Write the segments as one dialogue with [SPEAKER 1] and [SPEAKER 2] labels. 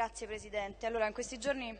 [SPEAKER 1] Grazie Presidente. Allora, in questi giorni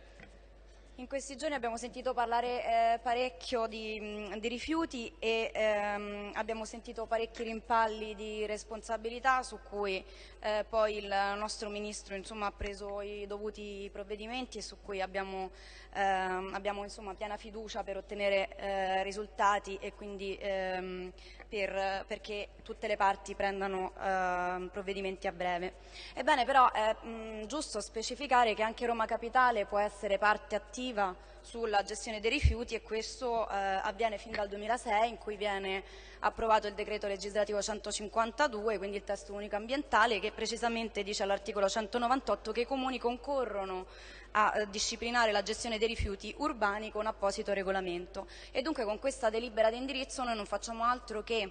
[SPEAKER 1] in questi giorni abbiamo sentito parlare eh, parecchio di, di, rifiuti e ehm, abbiamo sentito parecchi rimpalli di responsabilità su cui eh, poi il nostro Ministro insomma, ha preso i dovuti provvedimenti e su cui abbiamo, ehm, abbiamo insomma, piena fiducia per ottenere eh, risultati e quindi ehm, per, perché tutte le parti prendano ehm, provvedimenti a breve. Ebbene però è mh, giusto specificare che anche Roma Capitale può essere parte attiva sulla gestione dei rifiuti e questo eh, avviene fin dal 2006 in cui viene approvato il decreto legislativo 152, quindi il testo unico ambientale, che precisamente dice all'articolo 198 che i comuni concorrono a eh, disciplinare la gestione dei rifiuti urbani con apposito regolamento. E dunque con questa delibera di indirizzo noi non facciamo altro che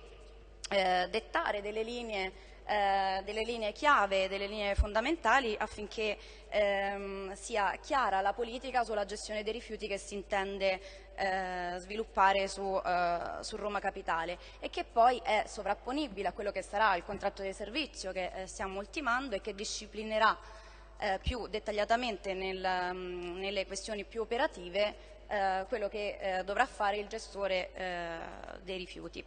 [SPEAKER 1] eh, dettare delle linee eh, delle linee chiave, delle linee fondamentali affinché ehm, sia chiara la politica sulla gestione dei rifiuti che si intende eh, sviluppare su, eh, su, Roma Capitale e che poi è sovrapponibile a quello che sarà il contratto di servizio che eh, stiamo ultimando e che disciplinerà eh, più dettagliatamente nel, mh, nelle questioni più operative quello che dovrà fare il gestore dei rifiuti.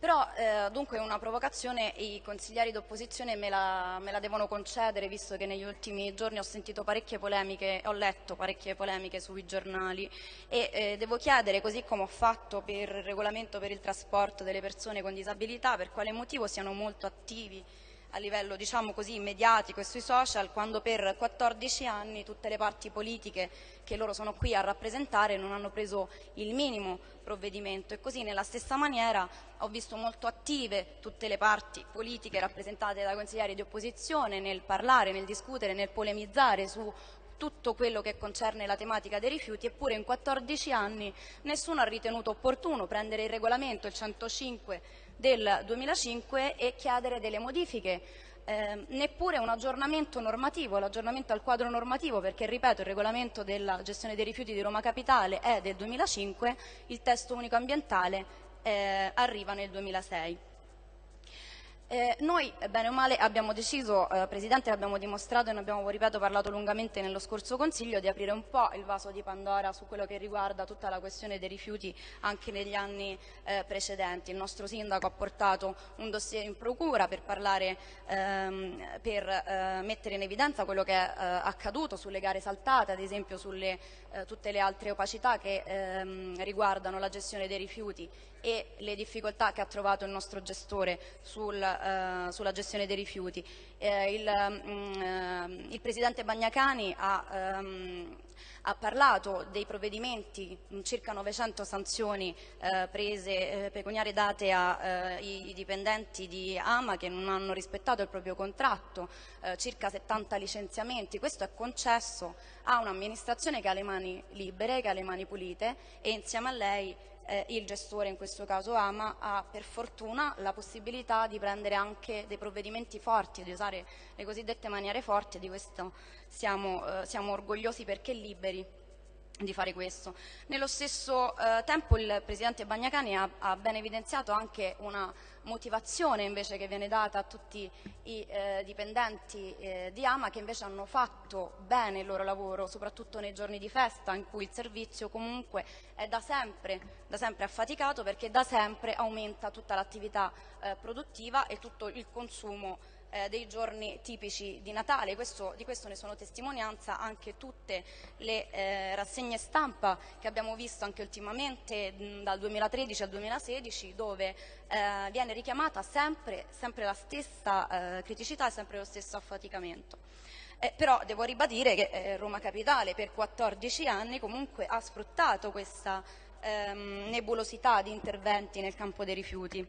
[SPEAKER 1] Però eh, dunque una provocazione i consiglieri d'opposizione me, me, la devono concedere visto che negli ultimi giorni ho sentito parecchie polemiche, ho letto parecchie polemiche sui giornali e eh, devo chiedere, così come ho fatto per il regolamento per il trasporto delle persone con disabilità, per quale motivo siano molto attivi a livello diciamo così, mediatico e sui social quando per 14 anni tutte le parti politiche che loro sono qui a rappresentare non hanno preso il minimo provvedimento. E così nella stessa maniera ho visto molto attive tutte le parti politiche rappresentate da consiglieri di opposizione nel parlare, nel discutere, nel polemizzare su tutto quello che concerne la tematica dei rifiuti, eppure in 14 anni nessuno ha ritenuto opportuno prendere il regolamento, il 105 del 2005 e chiedere delle modifiche eh, neppure un aggiornamento normativo, l'aggiornamento al quadro normativo, perché ripeto il regolamento della gestione dei rifiuti di Roma Capitale è del 2005, il testo unico ambientale eh, arriva nel 2006. Eh, noi, bene o male, abbiamo deciso, eh, Presidente, l'abbiamo dimostrato e ne abbiamo, ripeto, parlato lungamente nello scorso Consiglio, di aprire un po' il vaso di Pandora su quello che riguarda tutta la questione dei rifiuti anche negli anni eh, precedenti. Il nostro Sindaco ha portato un dossier in procura per, parlare, ehm, per eh, mettere in evidenza quello che è eh, accaduto sulle gare saltate, ad esempio sulle eh, tutte le altre opacità che ehm, riguardano la gestione dei rifiuti e le difficoltà che ha trovato il nostro gestore sul, eh, sulla gestione dei rifiuti. Eh, il, mm, eh, il, Presidente Bagnacani ha, ehm, ha, parlato dei provvedimenti, mm, circa 900 sanzioni eh, prese, pecuniarie date ai dipendenti di Ama che non hanno rispettato il proprio contratto, circa 70 licenziamenti. Questo è concesso a un'amministrazione che ha le mani libere, che ha le mani pulite e insieme a lei eh, il gestore, in questo caso AMA, ha per fortuna la possibilità di prendere anche dei provvedimenti forti, di usare le cosiddette maniere forti di questo siamo, eh, siamo orgogliosi perché liberi di fare questo. Nello stesso eh, tempo il Presidente Bagnacani ha, ha, ben evidenziato anche una motivazione invece che viene data a tutti i eh, dipendenti eh, di Ama che invece hanno fatto bene il loro lavoro, soprattutto nei giorni di festa in cui il servizio comunque è da sempre, da sempre affaticato perché da sempre aumenta tutta l'attività eh, produttiva e tutto il consumo eh, dei giorni tipici di Natale, questo, di questo ne sono testimonianza anche tutte le eh, rassegne stampa che abbiamo visto anche ultimamente mh, dal 2013 al 2016 dove eh, viene richiamata sempre, sempre la stessa eh, criticità e sempre lo stesso affaticamento. Eh, però devo ribadire che eh, Roma Capitale per 14 anni comunque ha sfruttato questa ehm, nebulosità di interventi nel campo dei rifiuti.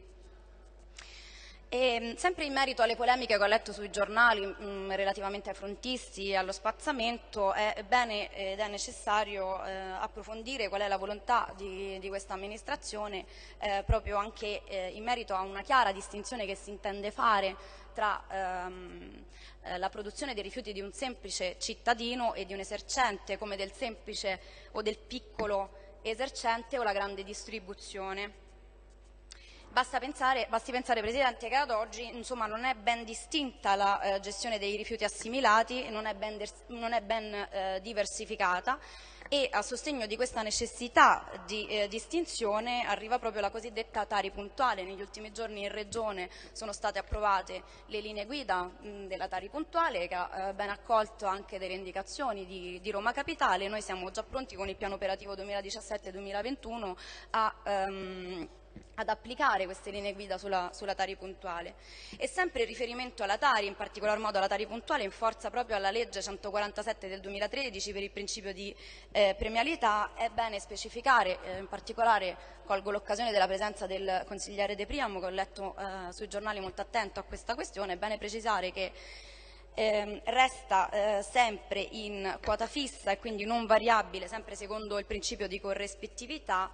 [SPEAKER 1] E, mm, sempre in merito alle polemiche che ho letto sui giornali mh, mm, relativamente ai frontisti e allo spazzamento, è bene ed è necessario eh, approfondire qual è la volontà di, di questa amministrazione eh, proprio anche eh, in merito a una chiara distinzione che si intende fare tra ehm, eh, la produzione dei rifiuti di un semplice cittadino e di un esercente come del semplice o del piccolo esercente o la grande distribuzione. Basta pensare, basti pensare, Presidente, che ad oggi insomma, non è ben distinta la eh, gestione dei rifiuti assimilati, non è ben, non è ben eh, diversificata e a sostegno di questa necessità di eh, distinzione arriva proprio la cosiddetta Tari puntuale. Negli ultimi giorni in Regione sono state approvate le linee guida mh, della Tari puntuale che ha eh, ben accolto anche delle indicazioni di, di, Roma Capitale. Noi siamo già pronti con il piano operativo 2017-2021 a ehm, ad applicare queste linee guida sulla, sulla, Tari puntuale. E sempre in riferimento alla Tari, in particolar modo alla Tari puntuale, in forza proprio alla legge 147 del 2013 per il principio di eh, premialità, è bene specificare, eh, in particolare colgo l'occasione della presenza del consigliere De Priamo, che ho letto eh, sui giornali molto attento a questa questione, è bene precisare che eh, resta eh, sempre in quota fissa e quindi non variabile, sempre secondo il principio di corrispettività,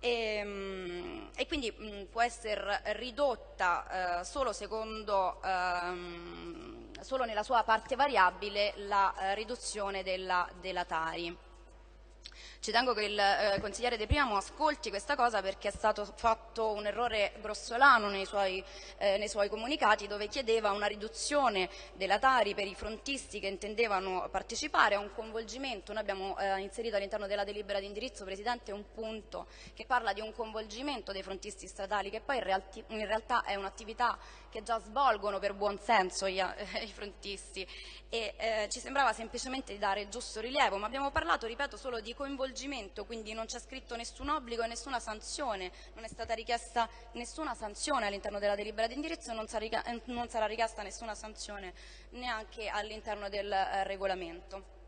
[SPEAKER 1] e, ehm, e quindi mh, può essere ridotta eh, solo, secondo, ehm, solo nella sua parte variabile la eh, riduzione della, della Tari. Ci tengo che il eh, consigliere De Priamo ascolti questa cosa perché è stato fatto un errore grossolano nei suoi, eh, nei suoi comunicati dove chiedeva una riduzione della Tari per i frontisti che intendevano partecipare a un coinvolgimento. Noi abbiamo eh, inserito all'interno della delibera di indirizzo, Presidente, un punto che parla di un coinvolgimento dei frontisti statali che poi in, realti, in realtà è un'attività che già svolgono per buon senso gli, eh, i frontisti e eh, ci sembrava semplicemente di dare il giusto rilievo, ma abbiamo parlato, ripeto, solo di coinvolgimento, quindi non c'è scritto nessun obbligo e nessuna sanzione, non è stata richiesta nessuna sanzione all'interno della delibera di indirizzo e non, eh, non sarà richiesta nessuna sanzione neanche all'interno del eh, regolamento.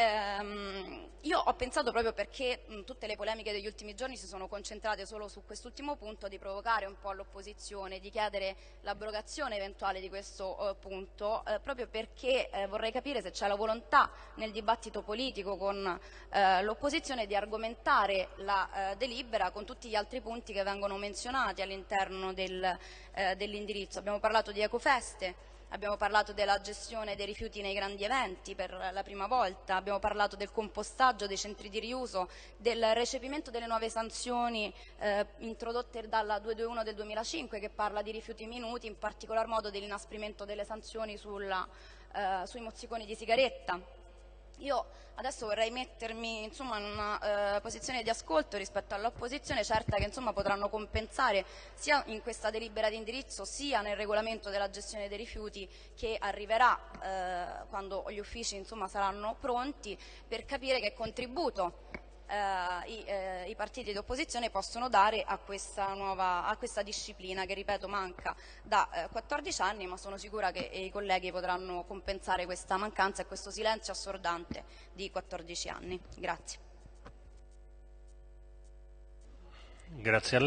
[SPEAKER 1] Ehm, io ho pensato proprio perché mh, tutte le polemiche degli ultimi giorni si sono concentrate solo su quest'ultimo punto di provocare un po' l'opposizione, di chiedere l'abrogazione eventuale di questo uh, punto, eh, proprio perché eh, vorrei capire se c'è la volontà nel dibattito politico con eh, l'opposizione di argomentare la eh, delibera con tutti gli altri punti che vengono menzionati all'interno del, eh, dell'indirizzo. Abbiamo parlato di ecofeste, abbiamo parlato della gestione dei rifiuti nei grandi eventi per la prima volta, abbiamo parlato del compostaggio, dei centri di riuso, del recepimento delle nuove sanzioni eh, introdotte dalla 221 del 2005 che parla di rifiuti minuti, in particolar modo dell'inasprimento delle sanzioni sulla, eh, sui mozziconi di sigaretta. Io adesso vorrei mettermi insomma, in una eh, posizione di ascolto rispetto all'opposizione, certa che insomma, potranno compensare sia in questa delibera di indirizzo sia nel regolamento della gestione dei rifiuti che arriverà eh, quando gli uffici insomma, saranno pronti per capire che contributo i, eh, i, partiti di opposizione possono dare a questa, nuova, a questa disciplina che ripeto manca da eh, 14 anni ma sono sicura che i colleghi potranno compensare questa mancanza e questo silenzio assordante di 14 anni. Grazie.
[SPEAKER 2] Grazie.